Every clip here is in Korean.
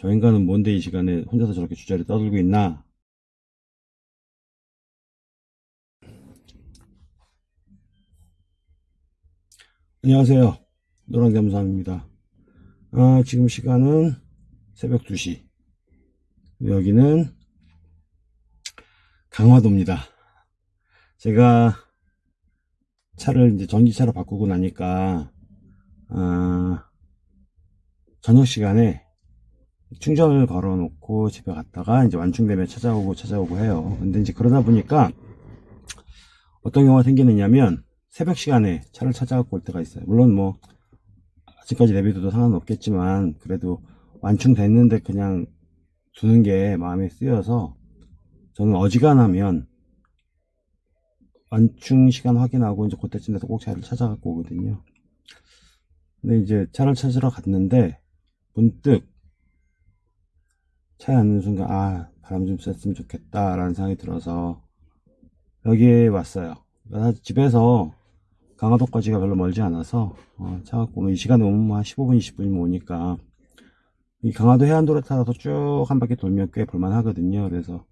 저 인간은 뭔데 이 시간에 혼자서 저렇게 주저리 떠들고 있나? 안녕하세요. 노랑잠수함입니다. 아, 지금 시간은 새벽 2시. 여기는 강화도입니다. 제가 차를 이제 전기차로 바꾸고 나니까, 아, 저녁 시간에 충전을 걸어 놓고 집에 갔다가 이제 완충되면 찾아오고 찾아오고 해요. 근데 이제 그러다 보니까 어떤 경우가 생기느냐면 새벽 시간에 차를 찾아갖고 올 때가 있어요. 물론 뭐 아직까지 내비둬도 상관없겠지만 그래도 완충됐는데 그냥 두는 게 마음에 쓰여서 저는 어지간하면 완충 시간 확인하고 이제 그때쯤 돼서 꼭 차를 찾아갖고 오거든요. 근데 이제 차를 찾으러 갔는데 문득 차에 앉는 순간 아 바람 좀 쐈으면 좋겠다 라는 생각이 들어서 여기에 왔어요. 사실 집에서 강화도까지가 별로 멀지 않아서 어, 차 갖고 오면 이 시간에 오면 뭐한 15분 20분이면 오니까 이 강화도 해안도로 타서 쭉 한 바퀴 돌면 꽤 볼만 하거든요. 그래서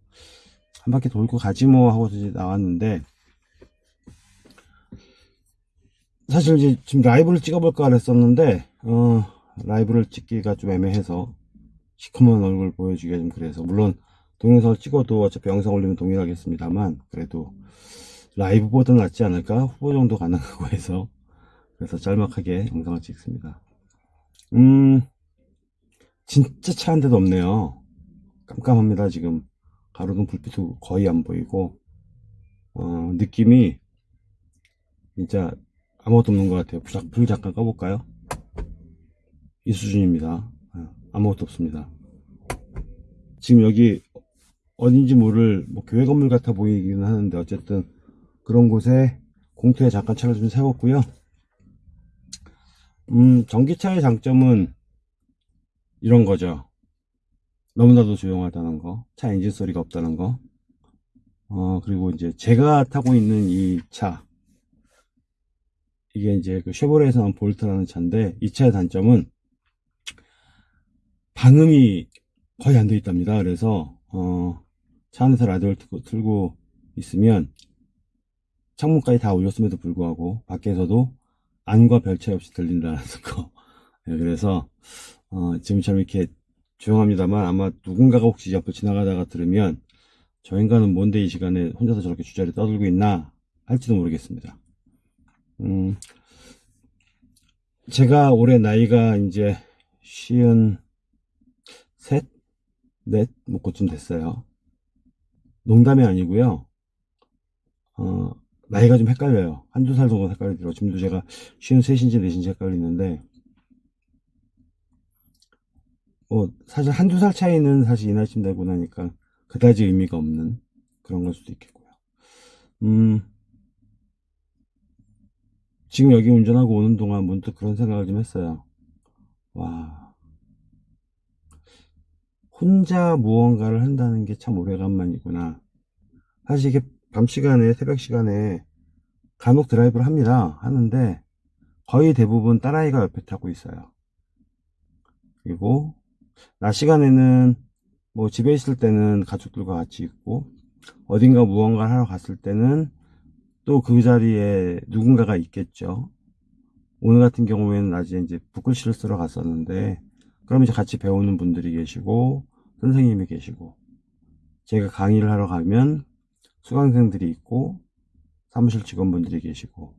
한 바퀴 돌고 가지 뭐 하고 이제 나왔는데 사실 이제 지금 라이브를 찍어볼까 그랬었는데 어, 라이브를 찍기가 좀 애매해서 시커먼 얼굴 보여주기가 좀 그래서 물론 동영상을 찍어도 어차피 영상 올리면 동일하겠습니다만 그래도 라이브보다 낫지 않을까? 후보 정도 가능하고 해서 그래서 짤막하게 영상을 찍습니다. 음 진짜 차 한 대도 없네요. 깜깜합니다 지금. 가로등 불빛도 거의 안 보이고. 어, 느낌이 진짜 아무것도 없는 것 같아요. 불 잠깐 꺼볼까요? 이 수준입니다 아무것도 없습니다. 지금 여기 어딘지 모를 뭐 교회 건물 같아 보이기는 하는데 어쨌든 그런 곳에 공터에 잠깐 차를 좀 세웠고요. 음, 전기차의 장점은 이런 거죠. 너무나도 조용하다는 거, 차 엔진 소리가 없다는 거. 어, 그리고 이제 제가 타고 있는 이 차. 이게 이제 그 쉐보레에서 나온 볼트라는 차인데 이 차의 단점은 방음이 거의 안 돼 있답니다. 그래서 어, 차 안에서 라디오를 틀고, 틀고 있으면 창문까지 다 올렸음에도 불구하고 밖에서도 안과 별 차이 없이 들린다는 거. 네, 그래서 어, 지금처럼 이렇게 조용합니다만 아마 누군가가 혹시 옆을 지나가다가 들으면 저 인간은 뭔데 이 시간에 혼자서 저렇게 주저리 떠들고 있나 할지도 모르겠습니다. 음, 제가 올해 나이가 이제 쉬운 셋, 넷, 뭐 그쯤 됐어요. 농담이 아니고요. 어, 나이가 좀 헷갈려요. 한두 살 정도 헷갈리더라고요. 지금도 제가 쉬운 셋인지 넷인지 헷갈리는데 뭐 사실 한두 살 차이는 사실 이 나이쯤 되고 나니까 그다지 의미가 없는 그런 걸 수도 있겠고요. 음, 지금 여기 운전하고 오는 동안 문득 그런 생각을 좀 했어요. 와, 혼자 무언가를 한다는 게 참 오래간만이구나. 사실 이게 밤 시간에, 새벽 시간에 간혹 드라이브를 합니다. 하는데 거의 대부분 딸아이가 옆에 타고 있어요. 그리고 낮 시간에는 뭐 집에 있을 때는 가족들과 같이 있고 어딘가 무언가를 하러 갔을 때는 또 그 자리에 누군가가 있겠죠. 오늘 같은 경우에는 낮에 이제 붓글씨를 쓰러 갔었는데 그럼 이제 같이 배우는 분들이 계시고 선생님이 계시고 제가 강의를 하러 가면 수강생들이 있고 사무실 직원분들이 계시고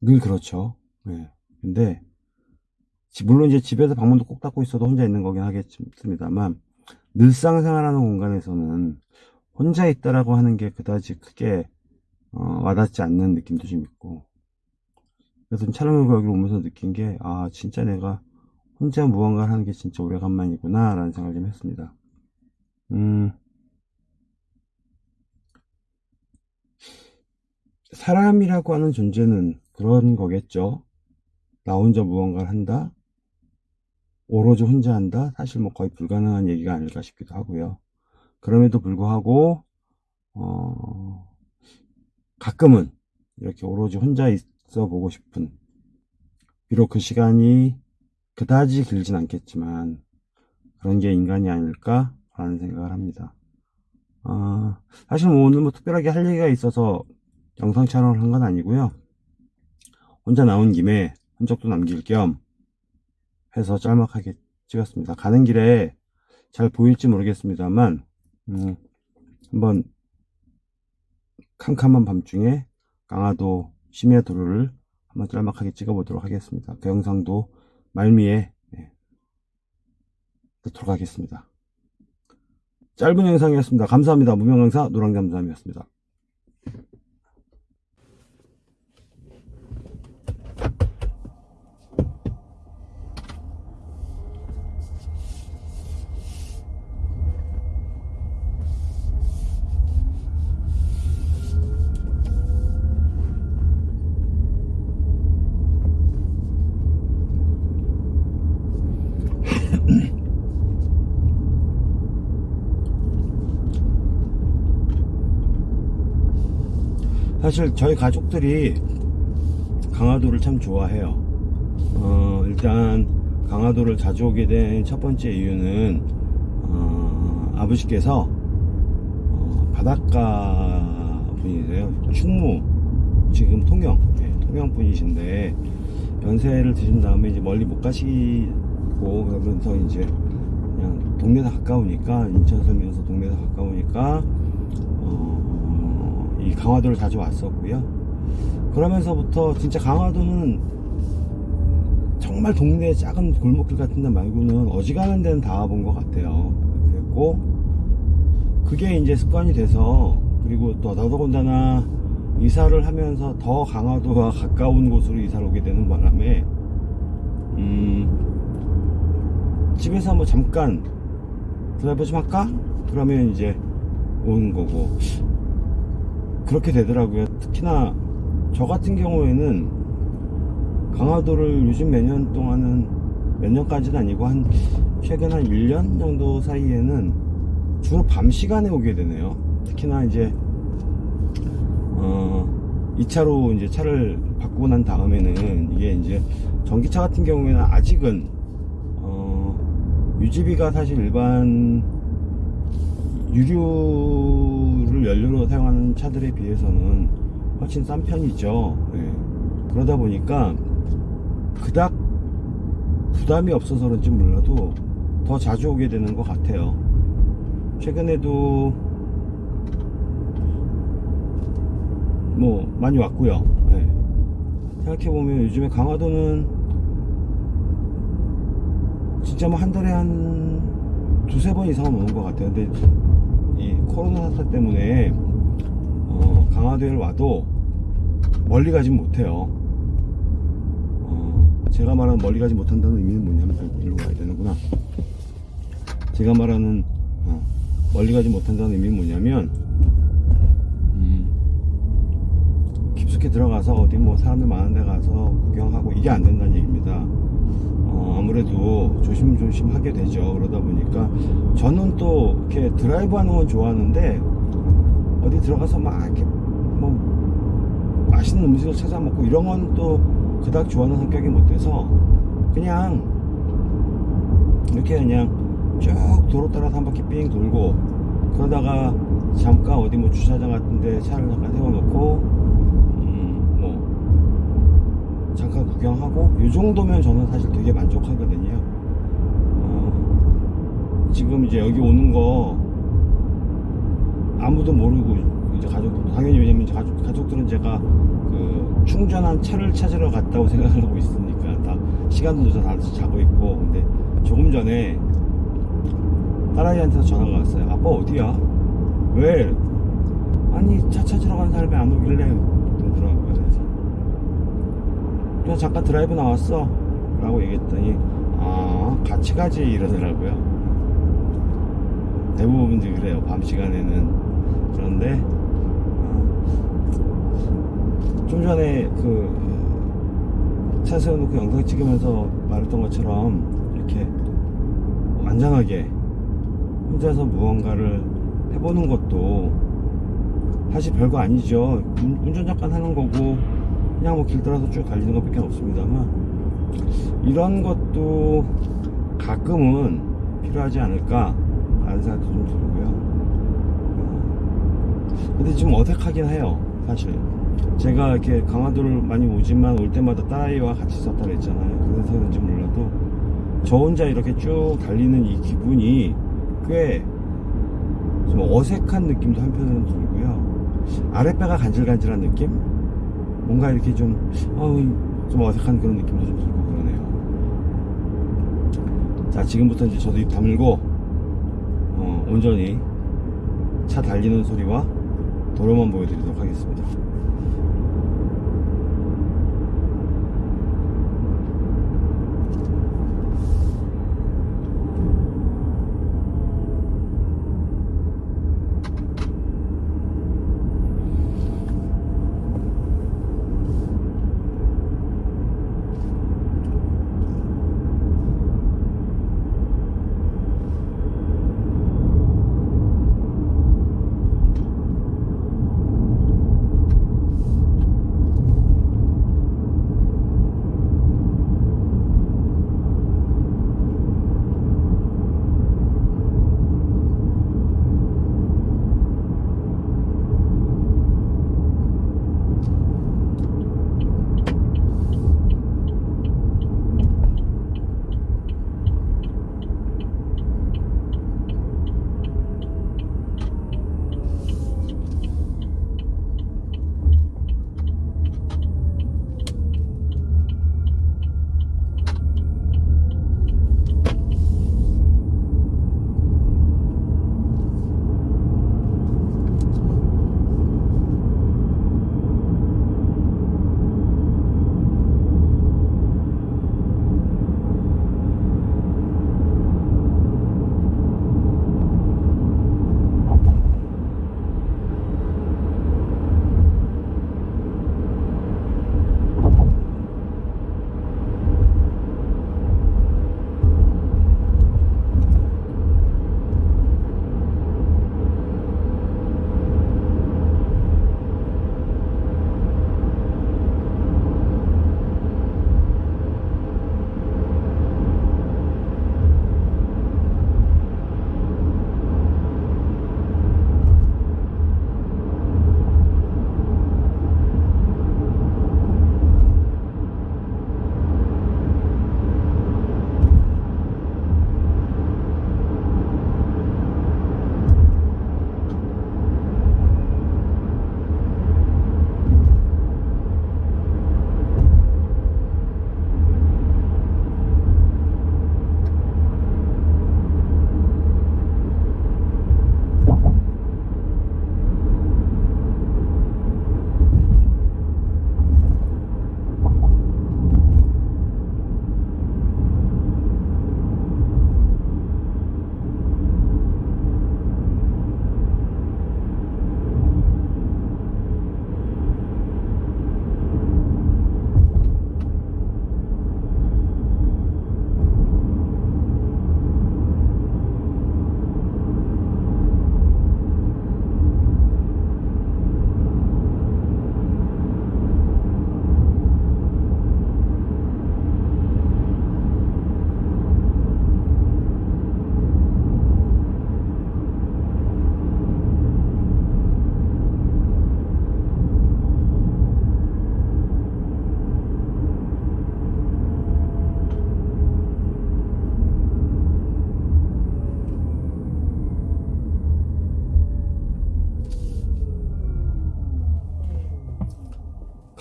늘 그렇죠. 네. 근데 물론 이제 집에서 방문도 꼭 닫고 있어도 혼자 있는 거긴 하겠습니다만 늘상생활하는 공간에서는 혼자 있다라고 하는 게 그다지 크게 어, 와닿지 않는 느낌도 좀 있고 그래서 촬영을 여기 오면서 느낀 게 아 진짜 내가 혼자 무언가를 하는 게 진짜 오래간만이구나 라는 생각을 좀 했습니다. 음. 사람이라고 하는 존재는 그런 거겠죠? 나 혼자 무언가를 한다? 오로지 혼자 한다? 사실 뭐 거의 불가능한 얘기가 아닐까 싶기도 하고요. 그럼에도 불구하고 어 가끔은 이렇게 오로지 혼자 있 어 보고 싶은 비록 그 시간이 그다지 길진 않겠지만 그런 게 인간이 아닐까 라는 생각을 합니다. 아, 사실 뭐 오늘 뭐 특별하게 할 얘기가 있어서 영상 촬영을 한 건 아니고요. 혼자 나온 김에 흔적도 남길 겸 해서 짤막하게 찍었습니다. 가는 길에 잘 보일지 모르겠습니다만 음, 한번 캄캄한 밤중에 강화도 심해도로를 한번 짤막하게 찍어보도록 하겠습니다. 그 영상도 말미에 네, 넣도록 하겠습니다. 짧은 영상이었습니다. 감사합니다. 무명강사 노랑잠잠이었습니다. 사실 저희 가족들이 강화도를 참 좋아해요. 어, 일단 강화도를 자주 오게 된 첫 번째 이유는 어, 아버지께서 어, 바닷가 분이세요. 충무 지금 통영 네, 통영 분이신데 연세를 드신 다음에 이제 멀리 못 가시고 그러면서 이제 그냥 동네가 가까우니까 인천 살면서 동네가 가까우니까 어, 이 강화도를 자주 왔었고요. 그러면서부터 진짜 강화도는 정말 동네 작은 골목길 같은 데 말고는 어지간한 데는 다 와본 것 같아요. 그랬고 그게 이제 습관이 돼서 그리고 또 더더군다나 이사를 하면서 더 강화도와 가까운 곳으로 이사를 오게 되는 바람에 음 집에서 뭐 잠깐 드라이브 좀 할까? 그러면 이제 오는 거고 그렇게 되더라고요. 특히나 저 같은 경우에는 강화도를 요즘 몇 년 동안은 몇 년까지는 아니고 한 최근 한 1년 정도 사이에는 주로 밤 시간에 오게 되네요. 특히나 이제 어 2차로 이제 차를 바꾸고 난 다음에는 이게 이제 전기차 같은 경우에는 아직은 어 유지비가 사실 일반 유류를 연료로 사용하는 차들에 비해서는 훨씬 싼 편이죠. 예. 그러다 보니까 그닥 부담이 없어서 그런지 몰라도 더 자주 오게 되는 것 같아요. 최근에도 뭐 많이 왔고요. 예. 생각해보면 요즘에 강화도는 진짜 뭐 한 달에 한 두세 번 이상은 오는 것 같아요. 근데 이 코로나 사태 때문에 어, 강화도에 와도 멀리 가진 못해요. 어, 제가 말하는 멀리 가지 못한다는 의미는 뭐냐면 아, 일로 가야 되는구나. 제가 말하는 어, 멀리 가지 못한다는 의미는 뭐냐면 음, 깊숙이 들어가서 어디 뭐 사람들 많은 데 가서 구경하고 이게 안 된다는 얘기입니다. 어, 아무래도 조심조심 하게 되죠. 그러다 보니까 저는 또 이렇게 드라이브 하는 건 좋아하는데 어디 들어가서 막 이렇게 뭐 맛있는 음식을 찾아 먹고 이런 건 또 그닥 좋아하는 성격이 못 돼서 그냥 이렇게 그냥 쭉 도로 따라서 한 바퀴 삥 돌고 그러다가 잠깐 어디 뭐 주차장 같은데 차를 잠깐 세워놓고 잠깐 구경하고 이 정도면 저는 사실 되게 만족하거든요. 어, 지금 이제 여기 오는 거 아무도 모르고 이제 가족들도 당연히 왜냐면 가족, 가족들은 제가 그 충전한 차를 찾으러 갔다고 생각을 하고 있으니까 다 시간도 다 자고 있고 근데 조금 전에 딸아이한테서 전화가 왔어요. 아빠 어디야? 왜? 아니 차 찾으러 간 사람이 안 오길래 그러더라고요. 그래서 그냥 잠깐 드라이브 나왔어. 라고 얘기했더니 아 같이 가지 이러더라고요. 대부분들이 그래요. 밤 시간에는. 그런데 어, 좀 전에 그 차 세워놓고 영상 찍으면서 말했던 것처럼 이렇게 안전하게 혼자서 무언가를 해보는 것도 사실 별거 아니죠. 운- 운전 잠깐 하는 거고 그냥 뭐 길 따라서 쭉 달리는 것밖에 없습니다만 이런 것도 가끔은 필요하지 않을까 라는 생각도 좀 들고요. 어, 근데 좀 어색하긴 해요 사실. 제가 이렇게 강화도를 많이 오지만 올 때마다 딸아이와 같이 썼다 그랬잖아요. 그래서 그런지 몰라도 저 혼자 이렇게 쭉 달리는 이 기분이 꽤 좀 어색한 느낌도 한편으로는 들고요. 아랫배가 간질간질한 느낌 뭔가 이렇게 좀, 어우, 좀 어색한 그런 느낌도 좀 들고 그러네요. 자, 지금부터 이제 저도 입 다물고, 어, 온전히 차 달리는 소리와 도로만 보여드리도록 하겠습니다.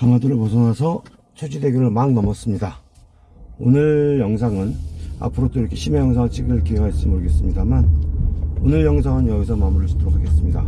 강화도를 벗어나서 초지대교를 막 넘었습니다. 오늘 영상은 앞으로 또 이렇게 심해 영상을 찍을 기회가 있을지 모르겠습니다만 오늘 영상은 여기서 마무리 짓도록 하겠습니다.